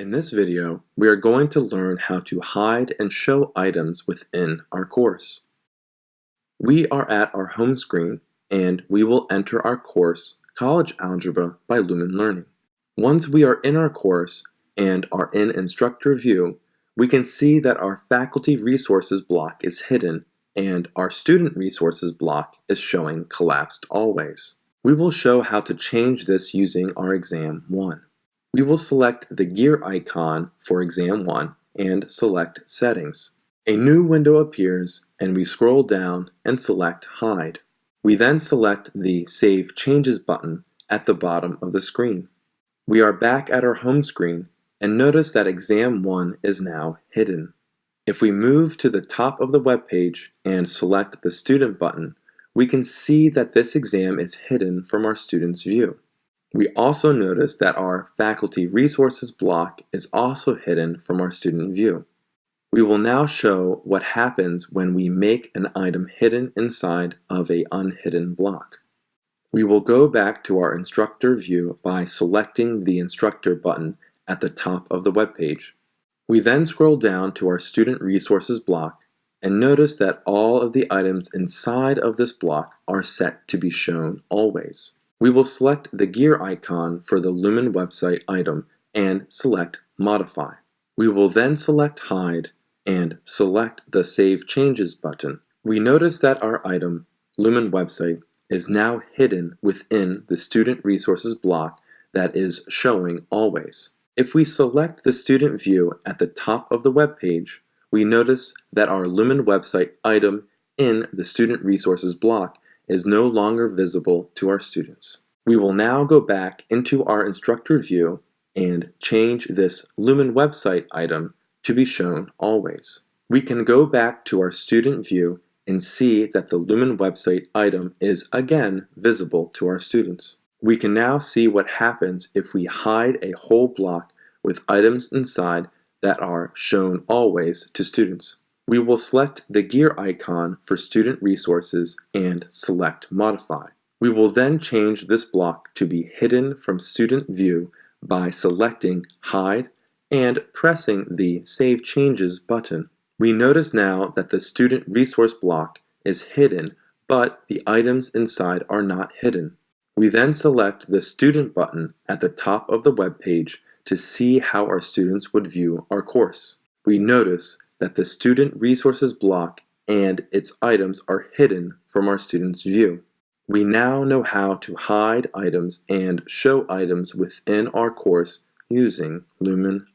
In this video, we are going to learn how to hide and show items within our course. We are at our home screen and we will enter our course, College Algebra by Lumen Learning. Once we are in our course and are in Instructor View, we can see that our Faculty Resources block is hidden and our Student Resources block is showing collapsed always. We will show how to change this using our exam 1. We will select the gear icon for exam 1 and select settings. A new window appears and we scroll down and select hide. We then select the save changes button at the bottom of the screen. We are back at our home screen and notice that exam 1 is now hidden. If we move to the top of the web page and select the student button, we can see that this exam is hidden from our student's view. We also notice that our Faculty Resources block is also hidden from our student view. We will now show what happens when we make an item hidden inside of a unhidden block. We will go back to our instructor view by selecting the instructor button at the top of the web page. We then scroll down to our student resources block and notice that all of the items inside of this block are set to be shown always. We will select the gear icon for the Lumen website item and select Modify. We will then select Hide and select the Save Changes button. We notice that our item, Lumen website, is now hidden within the Student Resources block that is showing always. If we select the student view at the top of the web page, we notice that our Lumen website item in the Student Resources block is no longer visible to our students. We will now go back into our instructor view and change this Lumen website item to be shown always. We can go back to our student view and see that the Lumen website item is again visible to our students. We can now see what happens if we hide a whole block with items inside that are shown always to students. We will select the gear icon for student resources and select modify. We will then change this block to be hidden from student view by selecting hide and pressing the save changes button. We notice now that the student resource block is hidden but the items inside are not hidden. We then select the student button at the top of the web page to see how our students would view our course. We notice that the student resources block and its items are hidden from our student's view. We now know how to hide items and show items within our course using Lumen